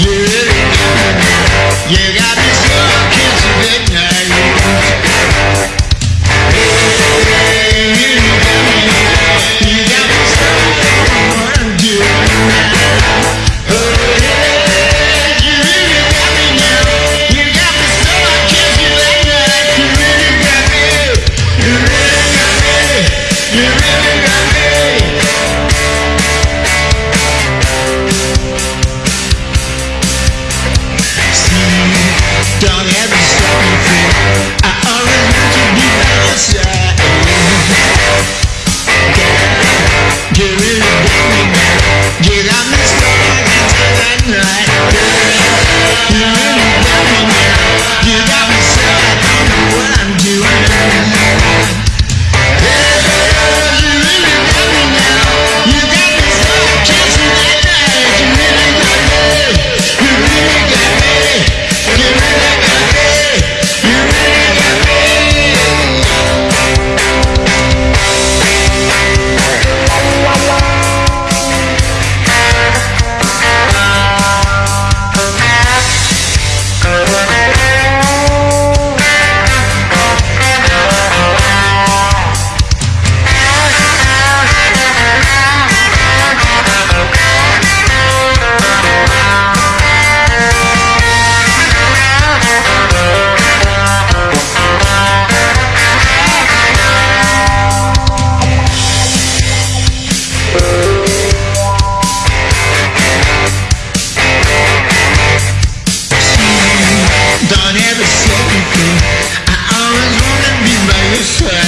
Yeah. Yeah. on every second thing. I always wanna be by your side.